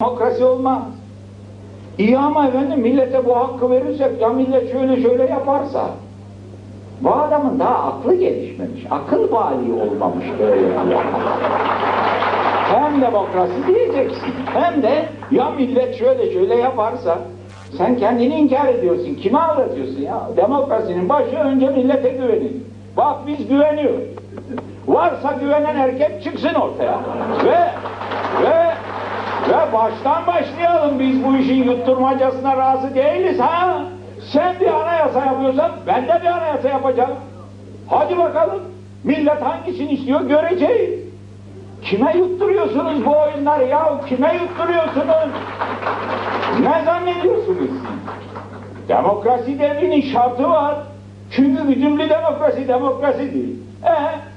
Demokrasi olmaz. İyi ama efendim millete bu hakkı verirsek ya millet şöyle şöyle yaparsa bu adamın daha aklı gelişmemiş. Akıl bali olmamış böyle. hem demokrasi diyeceksin hem de ya millet şöyle şöyle yaparsa sen kendini inkar ediyorsun. Kime anlatıyorsun ya? Demokrasinin başı önce millete güvenin. Bak biz güveniyoruz. Varsa güvenen erkek çıksın ortaya. Ve baştan başlayalım biz bu işin yutturmacasına razı değiliz ha. Sen bir anayasa yapıyorsan ben de bir anayasa yapacağım. Hadi bakalım. Millet hangisini istiyor göreceğiz. Kime yutturuyorsunuz bu oyunları ya? Kime yutturuyorsunuz? Ne zannediyorsunuz? Demokrasi devrinin şartı var. Çünkü güdümlü demokrasi demokrasi değil. E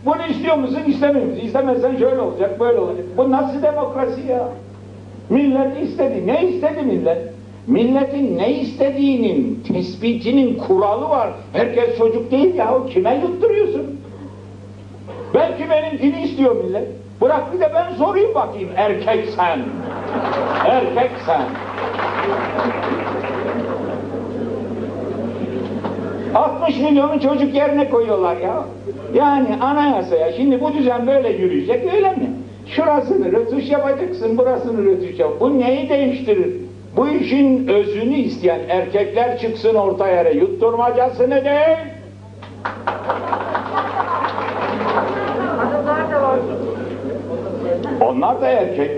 bunu istiyor musun istemiyor musun? İstemezsen şöyle olacak böyle olacak. Bu nasıl demokrasi ya? Millet istedi. Ne istedi millet? Milletin ne istediğinin tespitinin kuralı var. Herkes çocuk değil ya. O kime yutturuyorsun? Belki benimkini istiyor millet. Bırak bir de ben sorayım bakayım. Erkek sen. Erkek sen. 60 milyonu çocuk yerine koyuyorlar ya. Yani anayasaya şimdi bu düzen böyle yürüyecek öyle mi? Şurasını rötuş yapacaksın, burasını rötuş yap. Bu neyi değiştirir? Bu işin özünü isteyen erkekler çıksın orta yere yutturmacasını değil. Onlar da erkek.